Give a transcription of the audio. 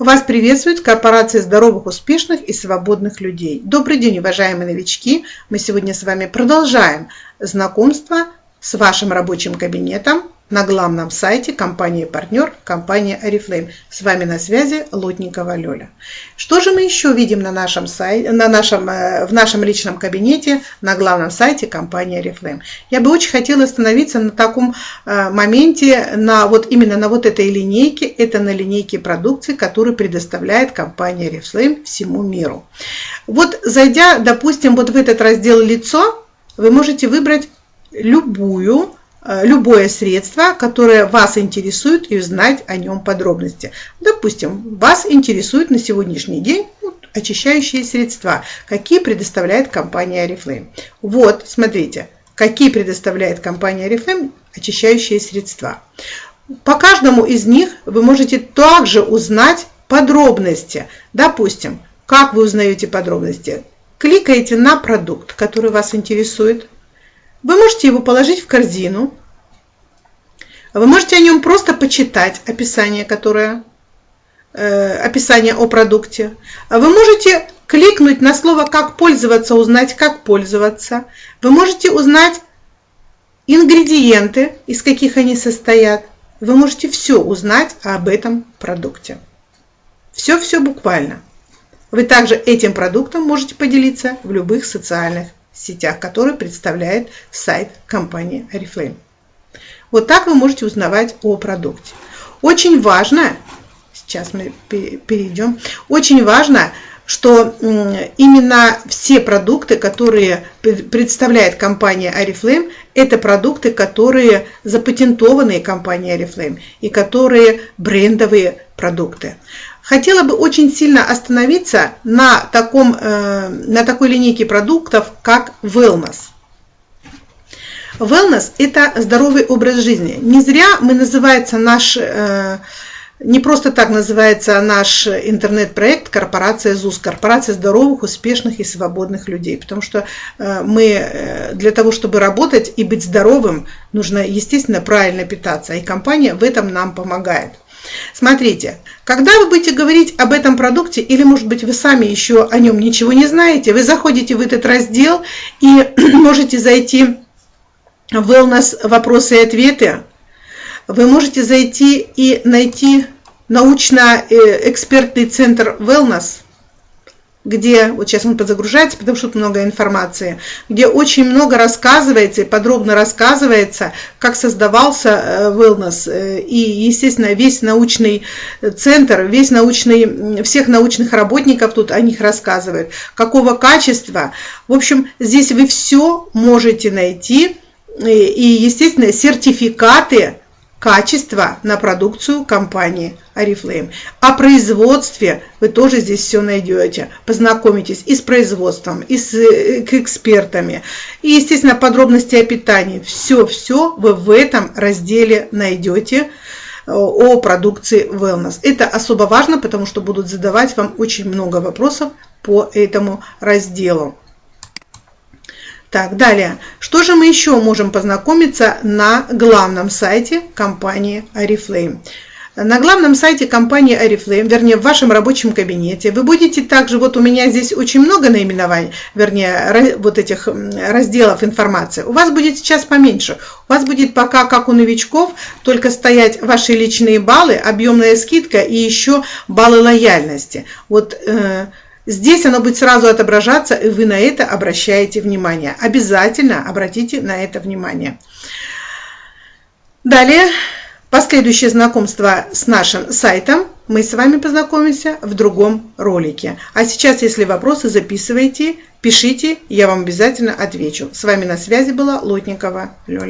Вас приветствует корпорация здоровых, успешных и свободных людей. Добрый день, уважаемые новички! Мы сегодня с вами продолжаем знакомство с вашим рабочим кабинетом на главном сайте компании-партнер, компания Oriflame. С вами на связи Лотникова Лёля. Что же мы еще видим на нашем сайте, на нашем, э, в нашем личном кабинете на главном сайте компании Oriflame? Я бы очень хотела остановиться на таком э, моменте, на вот именно на вот этой линейке. Это на линейке продукции, которую предоставляет компания Oriflame всему миру. Вот зайдя, допустим, вот в этот раздел «Лицо», вы можете выбрать любую любое средство, которое вас интересует и узнать о нем подробности. Допустим, вас интересует на сегодняшний день очищающие средства, какие предоставляет компания Oriflame. Вот, смотрите, какие предоставляет компания Oriflame очищающие средства. По каждому из них вы можете также узнать подробности. Допустим, как вы узнаете подробности? Кликаете на продукт, который вас интересует, вы можете его положить в корзину. Вы можете о нем просто почитать описание, которое, э, описание о продукте. Вы можете кликнуть на слово «Как пользоваться», узнать, как пользоваться. Вы можете узнать ингредиенты, из каких они состоят. Вы можете все узнать об этом продукте. Все-все буквально. Вы также этим продуктом можете поделиться в любых социальных сетях, которые представляет сайт компании Oriflame. Вот так вы можете узнавать о продукте. Очень важно, сейчас мы перейдем, очень важно, что именно все продукты, которые представляет компания Oriflame, это продукты, которые запатентованные компанией Oriflame и которые брендовые продукты. Хотела бы очень сильно остановиться на, таком, э, на такой линейке продуктов, как Wellness. Wellness – это здоровый образ жизни. Не зря мы называется наш, э, не просто так называется наш интернет-проект «Корпорация ЗУС», «Корпорация здоровых, успешных и свободных людей». Потому что э, мы для того, чтобы работать и быть здоровым, нужно, естественно, правильно питаться. И компания в этом нам помогает. Смотрите, когда вы будете говорить об этом продукте, или, может быть, вы сами еще о нем ничего не знаете, вы заходите в этот раздел и можете зайти в Wellness вопросы и ответы. Вы можете зайти и найти научно-экспертный центр Wellness – где, вот сейчас он подзагружается, потому что тут много информации, где очень много рассказывается и подробно рассказывается, как создавался э, wellness, э, и, естественно, весь научный центр, весь научный, всех научных работников тут о них рассказывают, какого качества. В общем, здесь вы все можете найти, и, естественно, сертификаты качество на продукцию компании Oriflame. О производстве вы тоже здесь все найдете. Познакомитесь и с производством, и с э, экспертами. И, естественно, подробности о питании. Все-все вы в этом разделе найдете э, о продукции Wellness. Это особо важно, потому что будут задавать вам очень много вопросов по этому разделу. Так, далее. Что же мы еще можем познакомиться на главном сайте компании Oriflame? На главном сайте компании Oriflame, вернее, в вашем рабочем кабинете, вы будете также, вот у меня здесь очень много наименований, вернее, вот этих разделов информации. У вас будет сейчас поменьше. У вас будет пока, как у новичков, только стоять ваши личные баллы, объемная скидка и еще баллы лояльности. Вот э, Здесь оно будет сразу отображаться, и вы на это обращаете внимание. Обязательно обратите на это внимание. Далее, последующее знакомство с нашим сайтом мы с вами познакомимся в другом ролике. А сейчас, если вопросы, записывайте, пишите, я вам обязательно отвечу. С вами на связи была Лотникова Лёля.